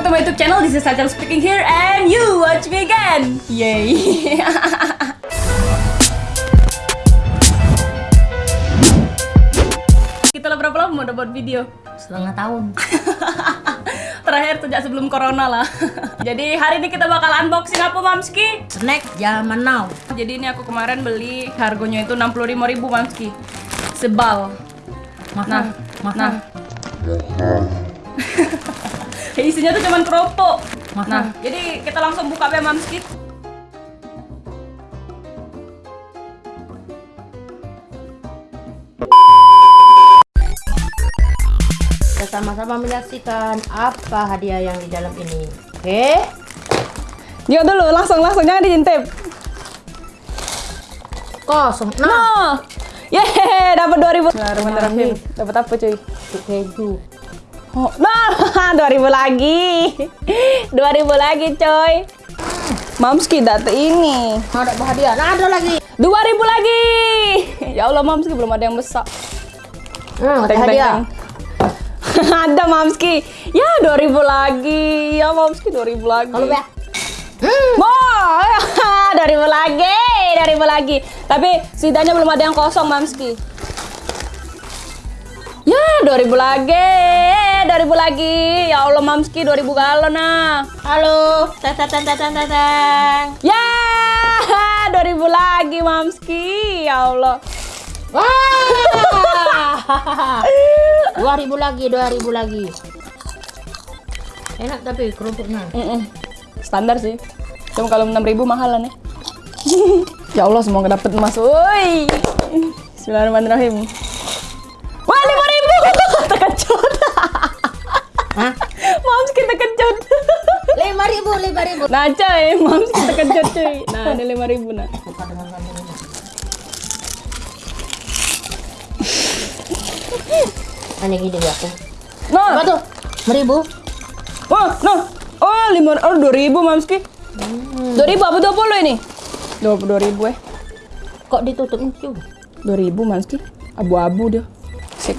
back to my YouTube channel. This is Sajal speaking here and you watch me again. Yay. Kita lah berapa lama udah buat video? setengah tahun Terakhir sejak sebelum corona lah. Jadi hari ini kita bakal unboxing apa Mamski? snack zaman now Jadi ini aku kemarin beli harganya itu 65.000 Mamski. Sebal. mahal Nah, mahal nah. Isinya tuh cuman keropok. Nah, jadi kita langsung buka ya Mamski. kita sama-sama menyaksikan apa hadiah yang di dalam ini oke Yuk dulu, langsung langsung jangan diintip. kosong nah Nah. Yeay, dapat 2000. Nah. Dapat apa, cuy? keju Oh, nah, 2000 lagi. 2000 lagi, coy. Mamski data ini. ada hadiah nah ada lagi 2000 lagi. Ya Allah, Mamski belum ada yang besar. hmm, ada Teng, hadiah teng. ada Mamski. Ya, 2000 lagi. Ya, Mamski 2000 lagi. kalau ya Wah, 2000 lagi, 2000 lagi. Tapi setidaknya belum ada yang kosong, Mamski. Ya, 2000 lagi, 2000 lagi. Ya Allah, Mamski 2000 galon nah. halo teng teng teng, teng Ya, 2000 lagi, Mamski. Ya Allah. wah dua ribu lagi dua ribu lagi enak tapi kerupuknya Mm-mm. Standar sih. Cuma kalau 6000 mahalan ya. ya Allah, semoga dapat emas. Woi. Bismillahirrahmanirrahim. Hah? Mams kita kejut. lima ribu lima ribu Nah, coy, Mams kita kejut, cuy. Nah, ini 5000 nah. buka dengan gini ya aku. Nah, Apa tuh? Seribu? oh, nah. Oh, 5 oh 2000 Mamski. 2000 apa 20 ini? 22.000 eh. Kok ditutup cu? 2000 Mamski. Abu-abu dia. Sip.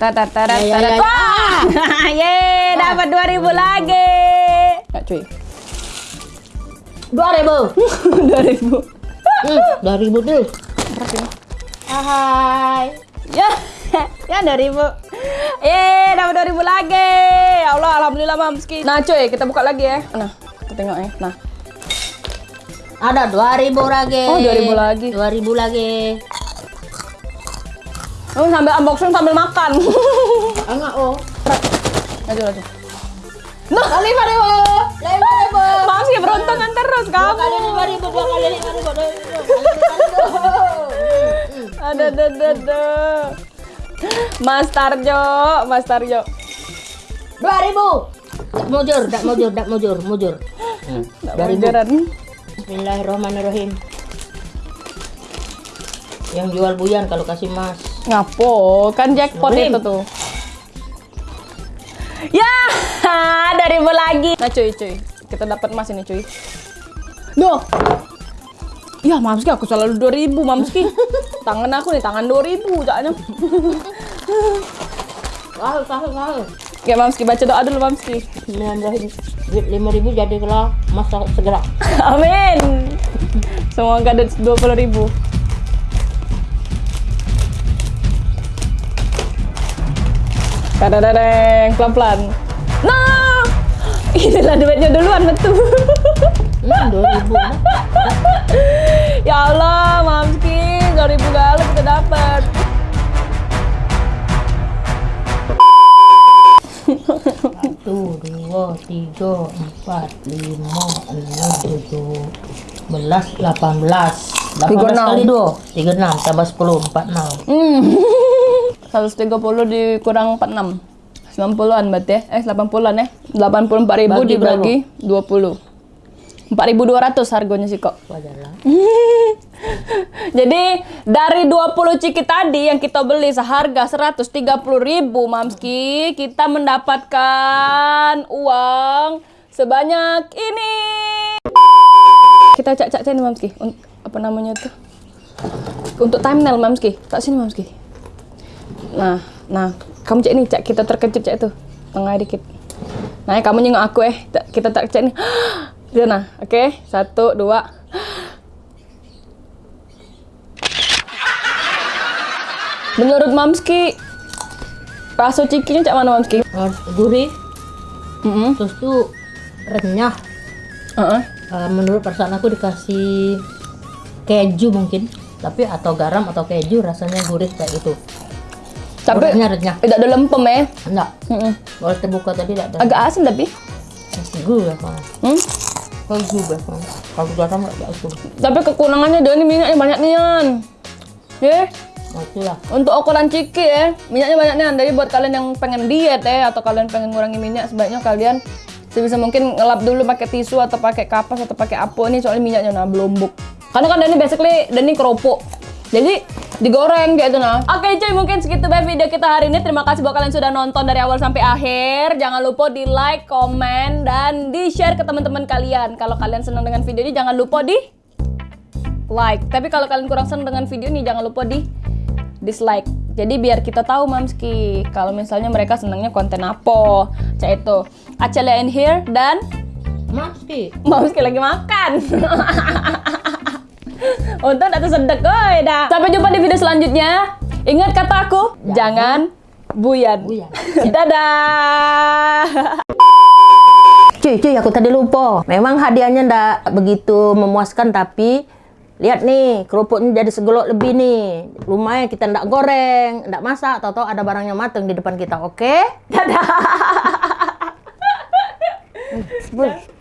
Tata tata Ya, ya, tata. Yeay, dapat 2000 lagi. Ya, cuy. Dua ribu. 2000. Hmm, dua ribu tuh. Berapa ini? Hai. Ya, ya 2000. Eh, dapat 2000 lagi. Ya Allah, alhamdulillah Mamski. Nah, cuy, kita buka lagi ya. Nah, kita tengok ya. Nah, Ada dua ribu lagi. Oh, 2000 lagi. Dua ribu lagi. Oh, sambil unboxing sambil makan. Enggak oh. Laju, laju. Nah, lima ribu. Lima ribu. Mamski beruntungan terus Dua kamu. kali lima ribu. Dua kali lima ribu. Dua kali lima ribu. Ada, ada, ada, ada. Mas Tarjo, Mas Tarjo. Dua ribu. Tak mujur, tak mujur, tak mujur, mujur. Hmm. Dua ribu. Jaran. Bismillahirrahmanirrahim. Yang jual buyan kalau kasih mas. Ngapo, kan jackpot itu tuh. Ya, dari lagi. Nah cuy, cuy. Kita dapat emas ini cuy. Duh. Ya, Mamski aku selalu 2000, Mamski. tangan aku nih, tangan 2000 jaknya. Sahur, sahur, sahur. Ya, Mamski baca doa dulu, Mamski. Bismillahirrahmanirrahim. Duit lima ribu jadi kalau mas segera. Amin. Semoga ada 20.000. Kadang-kadang pelan-pelan. Nah, inilah duitnya duluan betul. Hmm, dua ribu. ya Allah, Mamski, 2000 galon kita dapat. Satu, dua, tiga, empat, lima, enam, tujuh, belas, delapan belas. Delapan belas kali dua. Tiga enam, tambah sepuluh, empat enam. Hmm. 130 dikurang 46. 90-an berarti ya. Eh 80-an ya. 84 ribu Bagi dibagi 20. 4.200 harganya sih kok. Wajar lah. Jadi dari 20 ciki tadi yang kita beli seharga 130.000 Mamski, kita mendapatkan uang sebanyak ini. Kita cak-cak sini Mamski. Apa namanya tuh? Untuk thumbnail Mamski. Tak sini Mamski. Nah, nah, kamu cek ini, cak kita terkejut cak itu. Tengah dikit. Nah, kamu nyengok aku eh. Ta- Kita tak cek nih. Di sana. Oke, satu, dua. Menurut Mamski, rasa cikinya cak mana Mamski? Gurih, Mm terus tuh renyah. Heeh. Eh, menurut perasaan aku dikasih keju mungkin, tapi atau garam atau keju rasanya gurih kayak itu. Tapi renyah. tidak ada lempem ya. Enggak. Mm-mm. Kalau terbuka tadi tidak ada. Agak asin tapi. Gurih kan. Hmm? Kalau gurih kan. Kalau garam enggak asin. Tapi kekurangannya dia ini minyaknya banyak nian. Ya, Nah, itulah. untuk ukuran ciki ya, minyaknya banyak nian. Jadi buat kalian yang pengen diet ya atau kalian pengen ngurangi minyak, sebaiknya kalian sebisa mungkin ngelap dulu pakai tisu atau pakai kapas atau pakai apa nih soalnya minyaknya nah belombok. Karena kan Dani basically Dani keropok. Jadi digoreng kayak itu nah. Oke cuy mungkin segitu baik video kita hari ini. Terima kasih buat kalian sudah nonton dari awal sampai akhir. Jangan lupa di like, komen, dan di share ke teman-teman kalian. Kalau kalian senang dengan video ini jangan lupa di like. Tapi kalau kalian kurang senang dengan video ini jangan lupa di dislike. Jadi biar kita tahu Mamski kalau misalnya mereka senangnya konten apa. Cak itu. Acela in here dan Masih. Mamski lagi makan. Untung atau sedek oi dah. Sampai jumpa di video selanjutnya. Ingat kata aku, jangan buyan. Buyan. Dadah. Cuy, cuy, aku tadi lupa. Memang hadiahnya ndak begitu memuaskan, tapi lihat nih, kerupuknya jadi segelok lebih nih. Lumayan kita ndak goreng, ndak masak, tahu-tahu ada barangnya mateng di depan kita, oke? Dadah.